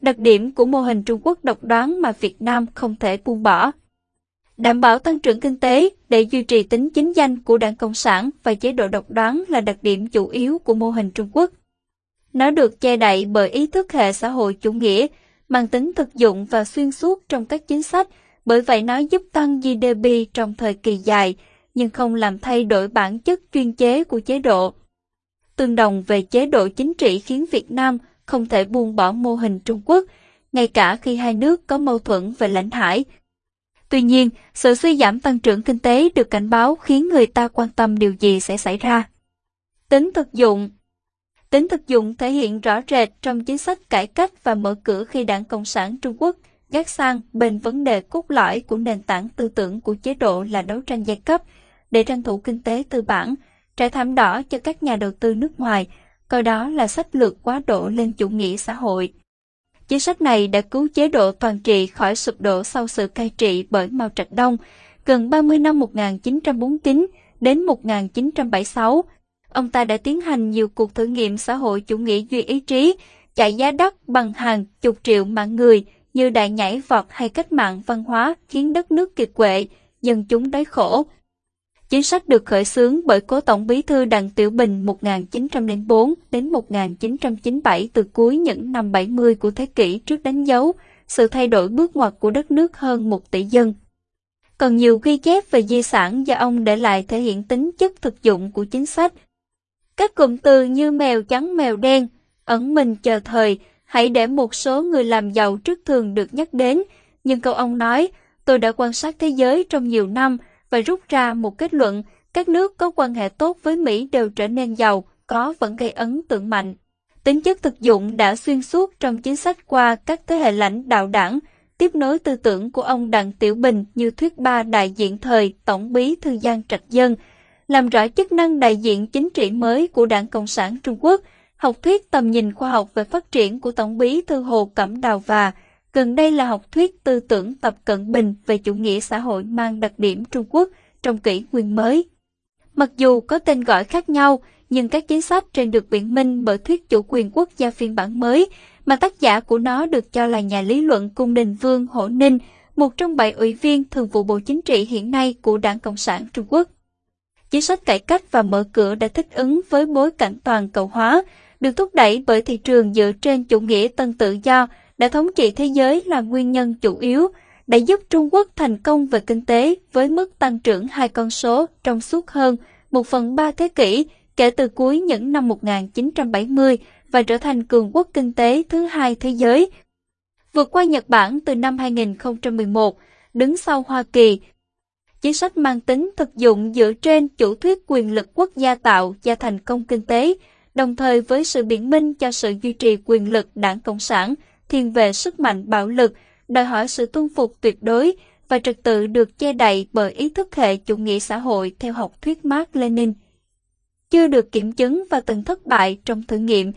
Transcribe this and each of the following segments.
đặc điểm của mô hình Trung Quốc độc đoán mà Việt Nam không thể buông bỏ. Đảm bảo tăng trưởng kinh tế để duy trì tính chính danh của Đảng Cộng sản và chế độ độc đoán là đặc điểm chủ yếu của mô hình Trung Quốc. Nó được che đậy bởi ý thức hệ xã hội chủ nghĩa, mang tính thực dụng và xuyên suốt trong các chính sách, bởi vậy nó giúp tăng GDP trong thời kỳ dài, nhưng không làm thay đổi bản chất chuyên chế của chế độ. Tương đồng về chế độ chính trị khiến Việt Nam không thể buông bỏ mô hình Trung Quốc, ngay cả khi hai nước có mâu thuẫn về lãnh hải. Tuy nhiên, sự suy giảm tăng trưởng kinh tế được cảnh báo khiến người ta quan tâm điều gì sẽ xảy ra. Tính thực dụng Tính thực dụng thể hiện rõ rệt trong chính sách cải cách và mở cửa khi Đảng Cộng sản Trung Quốc gác sang bên vấn đề cốt lõi của nền tảng tư tưởng của chế độ là đấu tranh giai cấp để tranh thủ kinh tế tư bản, trải thảm đỏ cho các nhà đầu tư nước ngoài, coi đó là sách lược quá độ lên chủ nghĩa xã hội. Chính sách này đã cứu chế độ toàn trị khỏi sụp đổ sau sự cai trị bởi Mao Trạch Đông, gần 30 năm 1949 đến 1976. Ông ta đã tiến hành nhiều cuộc thử nghiệm xã hội chủ nghĩa duy ý chí, chạy giá đất bằng hàng chục triệu mạng người như đại nhảy vọt hay cách mạng văn hóa khiến đất nước kiệt quệ, dân chúng đói khổ, Chính sách được khởi xướng bởi cố tổng bí thư Đặng Tiểu Bình 1904 đến 1997 từ cuối những năm 70 của thế kỷ trước đánh dấu sự thay đổi bước ngoặt của đất nước hơn một tỷ dân. Còn nhiều ghi chép về di sản do ông để lại thể hiện tính chất thực dụng của chính sách. Các cụm từ như mèo trắng mèo đen, ẩn mình chờ thời, hãy để một số người làm giàu trước thường được nhắc đến, nhưng câu ông nói, tôi đã quan sát thế giới trong nhiều năm, và rút ra một kết luận, các nước có quan hệ tốt với Mỹ đều trở nên giàu, có vẫn gây ấn tượng mạnh. Tính chất thực dụng đã xuyên suốt trong chính sách qua các thế hệ lãnh đạo đảng, tiếp nối tư tưởng của ông Đặng Tiểu Bình như thuyết ba đại diện thời Tổng bí thư Giang Trạch Dân, làm rõ chức năng đại diện chính trị mới của Đảng Cộng sản Trung Quốc, học thuyết tầm nhìn khoa học về phát triển của Tổng bí thư Hồ Cẩm Đào và Gần đây là học thuyết tư tưởng tập cận bình về chủ nghĩa xã hội mang đặc điểm Trung Quốc trong kỷ nguyên mới. Mặc dù có tên gọi khác nhau, nhưng các chính sách trên được biện minh bởi thuyết chủ quyền quốc gia phiên bản mới, mà tác giả của nó được cho là nhà lý luận Cung Đình Vương Hổ Ninh, một trong bảy ủy viên thường vụ Bộ Chính trị hiện nay của Đảng Cộng sản Trung Quốc. Chính sách cải cách và mở cửa đã thích ứng với bối cảnh toàn cầu hóa, được thúc đẩy bởi thị trường dựa trên chủ nghĩa tân tự do đã thống trị thế giới là nguyên nhân chủ yếu, đã giúp Trung Quốc thành công về kinh tế với mức tăng trưởng hai con số trong suốt hơn một phần ba thế kỷ kể từ cuối những năm 1970 và trở thành cường quốc kinh tế thứ hai thế giới. Vượt qua Nhật Bản từ năm 2011, đứng sau Hoa Kỳ. Chính sách mang tính thực dụng dựa trên chủ thuyết quyền lực quốc gia tạo ra thành công kinh tế, đồng thời với sự biện minh cho sự duy trì quyền lực đảng Cộng sản thiên về sức mạnh bạo lực, đòi hỏi sự tuân phục tuyệt đối và trật tự được che đậy bởi ý thức hệ chủ nghĩa xã hội theo học thuyết Mark Lenin. Chưa được kiểm chứng và từng thất bại trong thử nghiệm.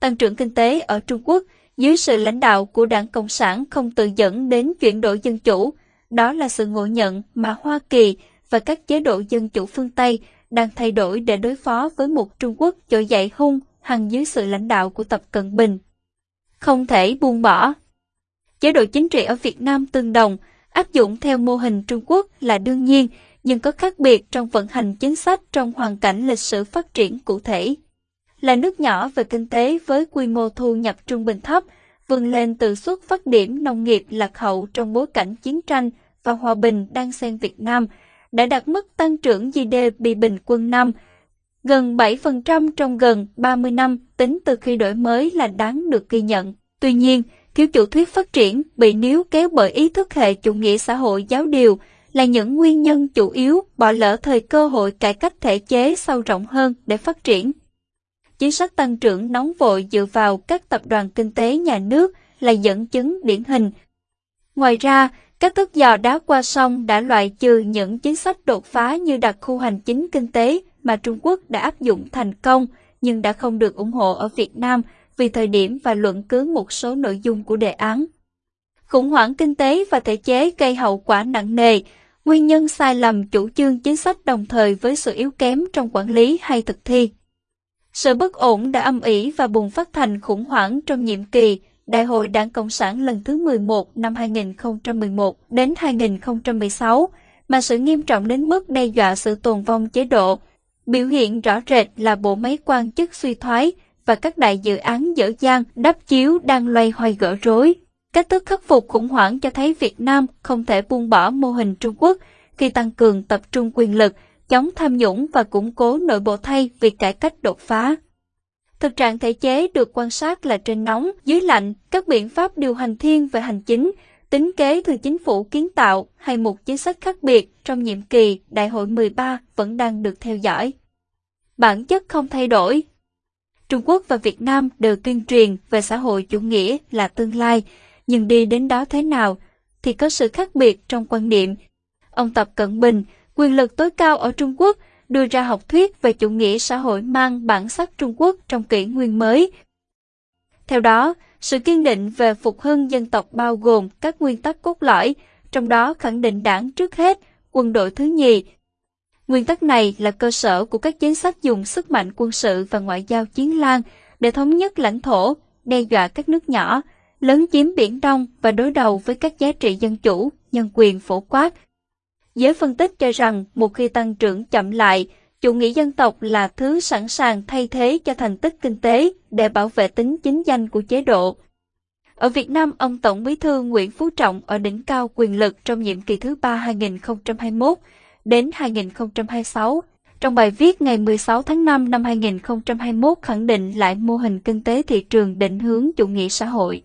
Tăng trưởng kinh tế ở Trung Quốc dưới sự lãnh đạo của đảng Cộng sản không tự dẫn đến chuyển đổi dân chủ. Đó là sự ngộ nhận mà Hoa Kỳ và các chế độ dân chủ phương Tây đang thay đổi để đối phó với một Trung Quốc trỗi dậy hung hăng dưới sự lãnh đạo của Tập Cận Bình không thể buông bỏ. Chế độ chính trị ở Việt Nam tương đồng, áp dụng theo mô hình Trung Quốc là đương nhiên, nhưng có khác biệt trong vận hành chính sách trong hoàn cảnh lịch sử phát triển cụ thể. Là nước nhỏ về kinh tế với quy mô thu nhập trung bình thấp, vươn lên từ xuất phát điểm nông nghiệp lạc hậu trong bối cảnh chiến tranh và hòa bình đang xen Việt Nam, đã đạt mức tăng trưởng GDP bình quân năm gần 7% trong gần 30 năm tính từ khi đổi mới là đáng được ghi nhận. Tuy nhiên, thiếu chủ thuyết phát triển bị níu kéo bởi ý thức hệ chủ nghĩa xã hội giáo điều là những nguyên nhân chủ yếu bỏ lỡ thời cơ hội cải cách thể chế sâu rộng hơn để phát triển. Chính sách tăng trưởng nóng vội dựa vào các tập đoàn kinh tế nhà nước là dẫn chứng điển hình. Ngoài ra, các thức dò đá qua sông đã loại trừ những chính sách đột phá như đặc khu hành chính kinh tế mà Trung Quốc đã áp dụng thành công nhưng đã không được ủng hộ ở Việt Nam vì thời điểm và luận cứ một số nội dung của đề án. Khủng hoảng kinh tế và thể chế gây hậu quả nặng nề, nguyên nhân sai lầm chủ trương chính sách đồng thời với sự yếu kém trong quản lý hay thực thi. Sự bất ổn đã âm ỉ và bùng phát thành khủng hoảng trong nhiệm kỳ Đại hội Đảng Cộng sản lần thứ 11 năm 2011 đến 2016, mà sự nghiêm trọng đến mức đe dọa sự tồn vong chế độ. Biểu hiện rõ rệt là bộ máy quan chức suy thoái và các đại dự án dở dang đắp chiếu đang loay hoay gỡ rối. Cách thức khắc phục khủng hoảng cho thấy Việt Nam không thể buông bỏ mô hình Trung Quốc khi tăng cường tập trung quyền lực, chống tham nhũng và củng cố nội bộ thay vì cải cách đột phá. Thực trạng thể chế được quan sát là trên nóng, dưới lạnh, các biện pháp điều hành thiên về hành chính, tính kế từ chính phủ kiến tạo hay một chính sách khác biệt trong nhiệm kỳ Đại hội 13 vẫn đang được theo dõi. Bản chất không thay đổi. Trung Quốc và Việt Nam đều tuyên truyền về xã hội chủ nghĩa là tương lai, nhưng đi đến đó thế nào thì có sự khác biệt trong quan niệm. Ông Tập Cận Bình, quyền lực tối cao ở Trung Quốc, đưa ra học thuyết về chủ nghĩa xã hội mang bản sắc Trung Quốc trong kỷ nguyên mới. Theo đó, sự kiên định về phục hưng dân tộc bao gồm các nguyên tắc cốt lõi, trong đó khẳng định đảng trước hết, quân đội thứ nhì. Nguyên tắc này là cơ sở của các chính sách dùng sức mạnh quân sự và ngoại giao chiến lan để thống nhất lãnh thổ, đe dọa các nước nhỏ, lớn chiếm Biển Đông và đối đầu với các giá trị dân chủ, nhân quyền phổ quát. Giới phân tích cho rằng một khi tăng trưởng chậm lại, chủ nghĩa dân tộc là thứ sẵn sàng thay thế cho thành tích kinh tế để bảo vệ tính chính danh của chế độ. Ở Việt Nam, ông Tổng Bí thư Nguyễn Phú Trọng ở đỉnh cao quyền lực trong nhiệm kỳ thứ ba 2021 đến 2026. Trong bài viết ngày 16 tháng 5 năm 2021 khẳng định lại mô hình kinh tế thị trường định hướng chủ nghĩa xã hội.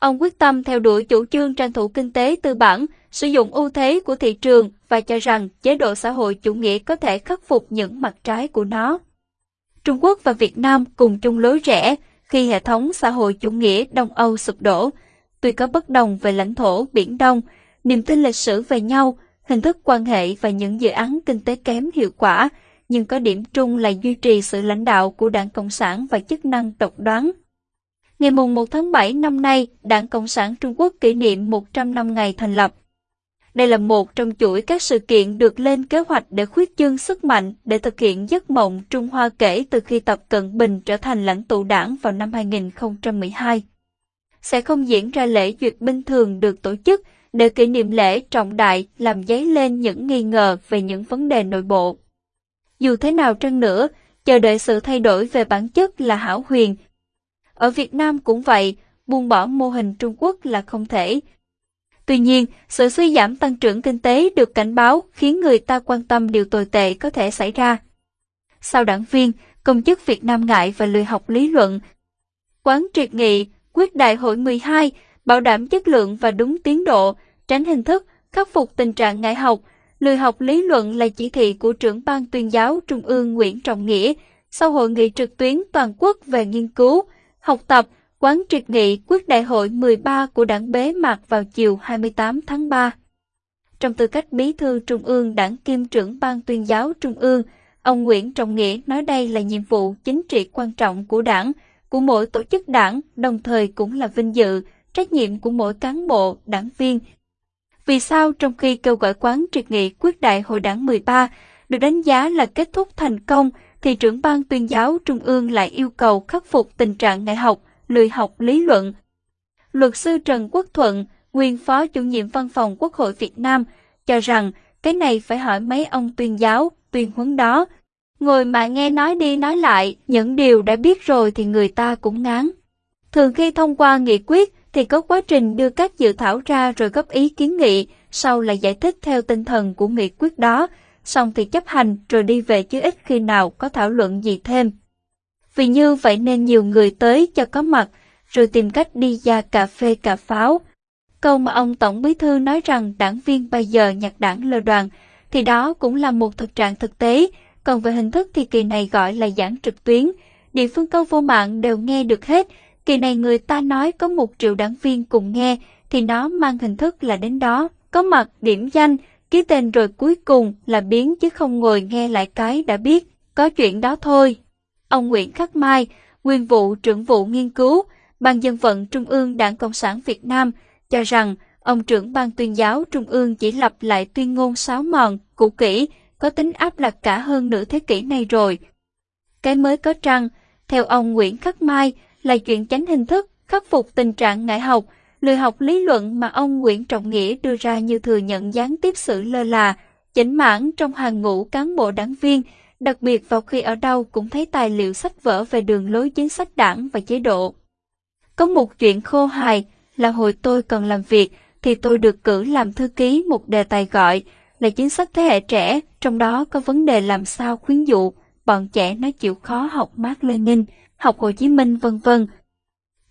Ông quyết tâm theo đuổi chủ trương tranh thủ kinh tế tư bản, sử dụng ưu thế của thị trường và cho rằng chế độ xã hội chủ nghĩa có thể khắc phục những mặt trái của nó. Trung Quốc và Việt Nam cùng chung lối rẽ khi hệ thống xã hội chủ nghĩa Đông Âu sụp đổ. Tuy có bất đồng về lãnh thổ Biển Đông, niềm tin lịch sử về nhau, hình thức quan hệ và những dự án kinh tế kém hiệu quả, nhưng có điểm chung là duy trì sự lãnh đạo của Đảng Cộng sản và chức năng độc đoán Ngày mùng 1 tháng 7 năm nay, Đảng Cộng sản Trung Quốc kỷ niệm 100 năm ngày thành lập. Đây là một trong chuỗi các sự kiện được lên kế hoạch để khuyết chương sức mạnh để thực hiện giấc mộng Trung Hoa kể từ khi Tập Cận Bình trở thành lãnh tụ đảng vào năm 2012. Sẽ không diễn ra lễ duyệt binh thường được tổ chức để kỷ niệm lễ trọng đại làm dấy lên những nghi ngờ về những vấn đề nội bộ. Dù thế nào trăng nữa, chờ đợi sự thay đổi về bản chất là hảo huyền ở Việt Nam cũng vậy, buông bỏ mô hình Trung Quốc là không thể. Tuy nhiên, sự suy giảm tăng trưởng kinh tế được cảnh báo khiến người ta quan tâm điều tồi tệ có thể xảy ra. Sau đảng viên, công chức Việt Nam ngại và lười học lý luận. Quán triệt nghị, quyết đại hội 12, bảo đảm chất lượng và đúng tiến độ, tránh hình thức, khắc phục tình trạng ngại học, lười học lý luận là chỉ thị của trưởng ban tuyên giáo Trung ương Nguyễn Trọng Nghĩa sau hội nghị trực tuyến toàn quốc về nghiên cứu, học tập, quán triệt nghị quyết đại hội 13 của đảng bế mạc vào chiều 28 tháng 3. Trong tư cách bí thư Trung ương đảng kiêm trưởng ban tuyên giáo Trung ương, ông Nguyễn Trọng Nghĩa nói đây là nhiệm vụ chính trị quan trọng của đảng, của mỗi tổ chức đảng, đồng thời cũng là vinh dự, trách nhiệm của mỗi cán bộ, đảng viên. Vì sao trong khi kêu gọi quán triệt nghị quyết đại hội đảng 13 được đánh giá là kết thúc thành công, thì trưởng ban tuyên giáo trung ương lại yêu cầu khắc phục tình trạng ngại học, lười học lý luận. Luật sư Trần Quốc Thuận, nguyên phó chủ nhiệm văn phòng Quốc hội Việt Nam, cho rằng cái này phải hỏi mấy ông tuyên giáo, tuyên huấn đó. Ngồi mà nghe nói đi nói lại, những điều đã biết rồi thì người ta cũng ngán. Thường khi thông qua nghị quyết thì có quá trình đưa các dự thảo ra rồi góp ý kiến nghị, sau là giải thích theo tinh thần của nghị quyết đó, xong thì chấp hành rồi đi về chứ ít khi nào có thảo luận gì thêm. Vì như vậy nên nhiều người tới cho có mặt, rồi tìm cách đi ra cà phê cà pháo. Câu mà ông Tổng Bí Thư nói rằng đảng viên bây giờ nhặt đảng lơ đoàn, thì đó cũng là một thực trạng thực tế, còn về hình thức thì kỳ này gọi là giảng trực tuyến. Địa phương câu vô mạng đều nghe được hết, kỳ này người ta nói có một triệu đảng viên cùng nghe, thì nó mang hình thức là đến đó, có mặt điểm danh, ký tên rồi cuối cùng là biến chứ không ngồi nghe lại cái đã biết, có chuyện đó thôi. Ông Nguyễn Khắc Mai, nguyên vụ trưởng vụ nghiên cứu, Ban dân vận Trung ương Đảng Cộng sản Việt Nam, cho rằng ông trưởng ban tuyên giáo Trung ương chỉ lặp lại tuyên ngôn sáo mòn, cũ kỹ, có tính áp đặt cả hơn nửa thế kỷ này rồi. Cái mới có trăng, theo ông Nguyễn Khắc Mai, là chuyện tránh hình thức, khắc phục tình trạng ngại học, lười học lý luận mà ông Nguyễn Trọng Nghĩa đưa ra như thừa nhận gián tiếp sự lơ là, chỉnh mãn trong hàng ngũ cán bộ đảng viên, đặc biệt vào khi ở đâu cũng thấy tài liệu sách vở về đường lối chính sách đảng và chế độ. Có một chuyện khô hài là hồi tôi còn làm việc thì tôi được cử làm thư ký một đề tài gọi là chính sách thế hệ trẻ, trong đó có vấn đề làm sao khuyến dụ bọn trẻ nó chịu khó học Mark Lenin, học Hồ Chí Minh vân vân.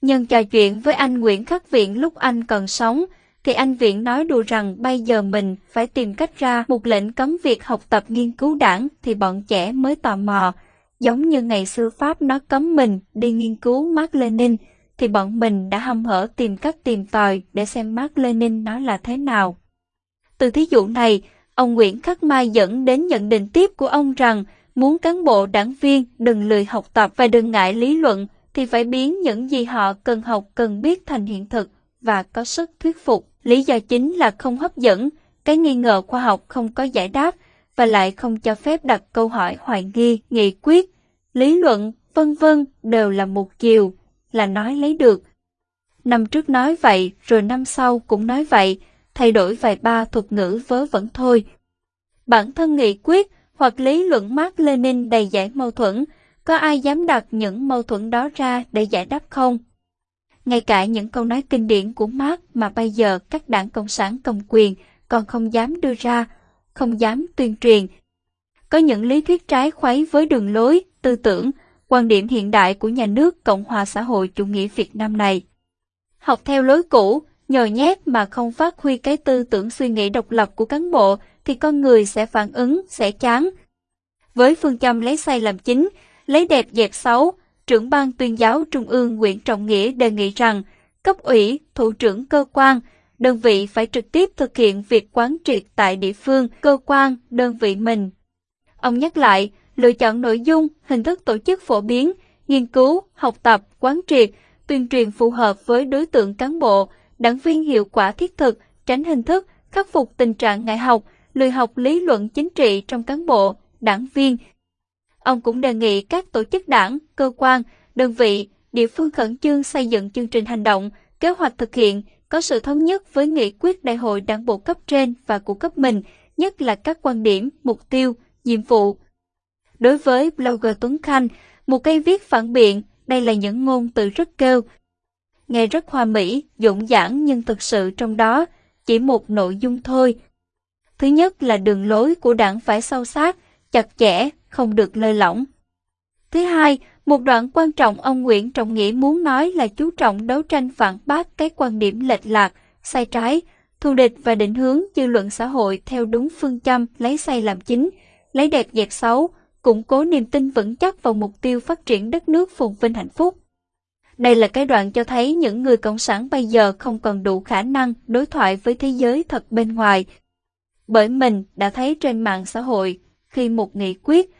Nhân trò chuyện với anh Nguyễn Khắc Viện lúc anh còn sống, thì anh Viện nói đùa rằng bây giờ mình phải tìm cách ra một lệnh cấm việc học tập nghiên cứu đảng thì bọn trẻ mới tò mò. Giống như ngày xưa Pháp nó cấm mình đi nghiên cứu Mark Lenin, thì bọn mình đã hâm hở tìm cách tìm tòi để xem Mark Lenin nó là thế nào. Từ thí dụ này, ông Nguyễn Khắc Mai dẫn đến nhận định tiếp của ông rằng muốn cán bộ đảng viên đừng lười học tập và đừng ngại lý luận thì phải biến những gì họ cần học cần biết thành hiện thực và có sức thuyết phục. Lý do chính là không hấp dẫn, cái nghi ngờ khoa học không có giải đáp và lại không cho phép đặt câu hỏi hoài nghi, nghị quyết, lý luận, vân vân đều là một chiều, là nói lấy được. Năm trước nói vậy, rồi năm sau cũng nói vậy, thay đổi vài ba thuật ngữ vớ vẩn thôi. Bản thân nghị quyết hoặc lý luận Mark Lenin đầy giải mâu thuẫn, có ai dám đặt những mâu thuẫn đó ra để giải đáp không? Ngay cả những câu nói kinh điển của Marx mà bây giờ các đảng Cộng sản cầm quyền còn không dám đưa ra, không dám tuyên truyền. Có những lý thuyết trái khuấy với đường lối, tư tưởng, quan điểm hiện đại của nhà nước Cộng hòa xã hội chủ nghĩa Việt Nam này. Học theo lối cũ, nhồi nhét mà không phát huy cái tư tưởng suy nghĩ độc lập của cán bộ thì con người sẽ phản ứng, sẽ chán. Với phương châm lấy sai làm chính, lấy đẹp dẹp xấu, trưởng ban tuyên giáo Trung ương Nguyễn Trọng Nghĩa đề nghị rằng cấp ủy, thủ trưởng cơ quan, đơn vị phải trực tiếp thực hiện việc quán triệt tại địa phương, cơ quan, đơn vị mình. Ông nhắc lại, lựa chọn nội dung, hình thức tổ chức phổ biến, nghiên cứu, học tập, quán triệt, tuyên truyền phù hợp với đối tượng cán bộ, đảng viên hiệu quả thiết thực, tránh hình thức, khắc phục tình trạng ngại học, lười học lý luận chính trị trong cán bộ, đảng viên, Ông cũng đề nghị các tổ chức đảng, cơ quan, đơn vị, địa phương khẩn trương xây dựng chương trình hành động, kế hoạch thực hiện, có sự thống nhất với nghị quyết đại hội đảng bộ cấp trên và của cấp mình, nhất là các quan điểm, mục tiêu, nhiệm vụ. Đối với blogger Tuấn Khanh, một cây viết phản biện, đây là những ngôn từ rất kêu. Nghe rất hoa mỹ, dũng dãn nhưng thực sự trong đó chỉ một nội dung thôi. Thứ nhất là đường lối của đảng phải sâu sát, chặt chẽ, không được lơi lỏng. Thứ hai, một đoạn quan trọng ông Nguyễn Trọng Nghĩa muốn nói là chú trọng đấu tranh phản bác cái quan điểm lệch lạc, sai trái, thù địch và định hướng dư luận xã hội theo đúng phương châm lấy sai làm chính, lấy đẹp dẹp xấu, củng cố niềm tin vững chắc vào mục tiêu phát triển đất nước phồn vinh hạnh phúc. Đây là cái đoạn cho thấy những người cộng sản bây giờ không còn đủ khả năng đối thoại với thế giới thật bên ngoài. Bởi mình đã thấy trên mạng xã hội, khi một nghị quyết,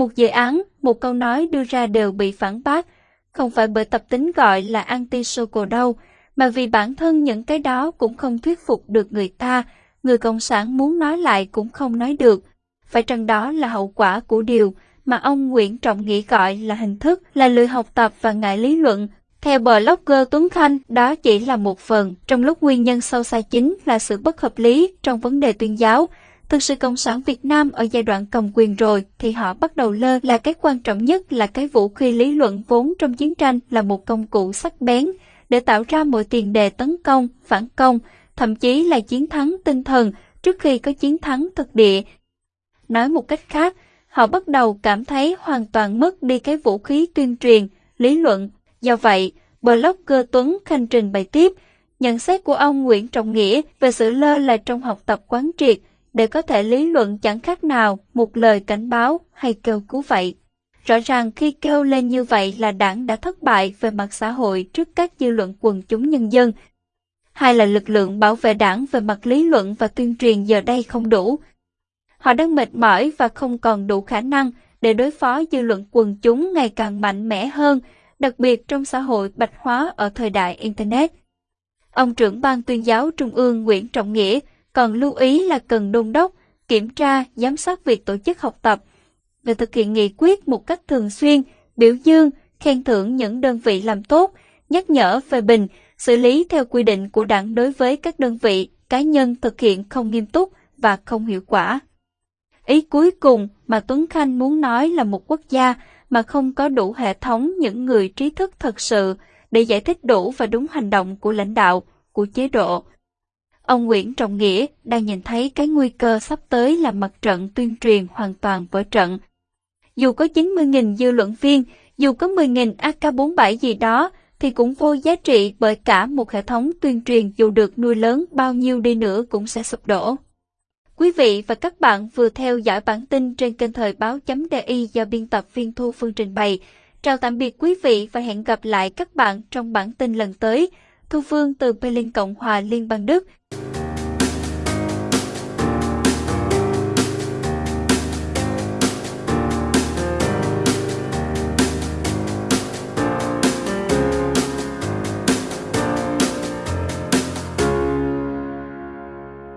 một dự án, một câu nói đưa ra đều bị phản bác, không phải bởi tập tính gọi là anti-social đâu, mà vì bản thân những cái đó cũng không thuyết phục được người ta, người Cộng sản muốn nói lại cũng không nói được. Phải chăng đó là hậu quả của điều mà ông Nguyễn Trọng Nghĩa gọi là hình thức, là lười học tập và ngại lý luận. Theo blogger Tuấn Khanh, đó chỉ là một phần, trong lúc nguyên nhân sâu xa chính là sự bất hợp lý trong vấn đề tuyên giáo, Thực sự Cộng sản Việt Nam ở giai đoạn cầm quyền rồi thì họ bắt đầu lơ là cái quan trọng nhất là cái vũ khí lý luận vốn trong chiến tranh là một công cụ sắc bén để tạo ra mọi tiền đề tấn công, phản công, thậm chí là chiến thắng tinh thần trước khi có chiến thắng thực địa. Nói một cách khác, họ bắt đầu cảm thấy hoàn toàn mất đi cái vũ khí tuyên truyền, lý luận. Do vậy, blogger Tuấn Khanh trình bày tiếp, nhận xét của ông Nguyễn Trọng Nghĩa về sự lơ là trong học tập quán triệt, để có thể lý luận chẳng khác nào một lời cảnh báo hay kêu cứu vậy. Rõ ràng khi kêu lên như vậy là đảng đã thất bại về mặt xã hội trước các dư luận quần chúng nhân dân. Hai là lực lượng bảo vệ đảng về mặt lý luận và tuyên truyền giờ đây không đủ. Họ đang mệt mỏi và không còn đủ khả năng để đối phó dư luận quần chúng ngày càng mạnh mẽ hơn, đặc biệt trong xã hội bạch hóa ở thời đại Internet. Ông trưởng ban tuyên giáo Trung ương Nguyễn Trọng Nghĩa còn lưu ý là cần đôn đốc, kiểm tra, giám sát việc tổ chức học tập, và thực hiện nghị quyết một cách thường xuyên, biểu dương, khen thưởng những đơn vị làm tốt, nhắc nhở về bình, xử lý theo quy định của đảng đối với các đơn vị, cá nhân thực hiện không nghiêm túc và không hiệu quả. Ý cuối cùng mà Tuấn Khanh muốn nói là một quốc gia mà không có đủ hệ thống những người trí thức thật sự để giải thích đủ và đúng hành động của lãnh đạo, của chế độ. Ông Nguyễn Trọng Nghĩa đang nhìn thấy cái nguy cơ sắp tới là mặt trận tuyên truyền hoàn toàn vỡ trận. Dù có 90.000 dư luận viên, dù có 10.000 AK-47 gì đó, thì cũng vô giá trị bởi cả một hệ thống tuyên truyền dù được nuôi lớn bao nhiêu đi nữa cũng sẽ sụp đổ. Quý vị và các bạn vừa theo dõi bản tin trên kênh thời báo .di do biên tập viên Thu Phương trình bày. Chào tạm biệt quý vị và hẹn gặp lại các bạn trong bản tin lần tới. Thu Phương từ Berlin Cộng hòa Liên bang Đức.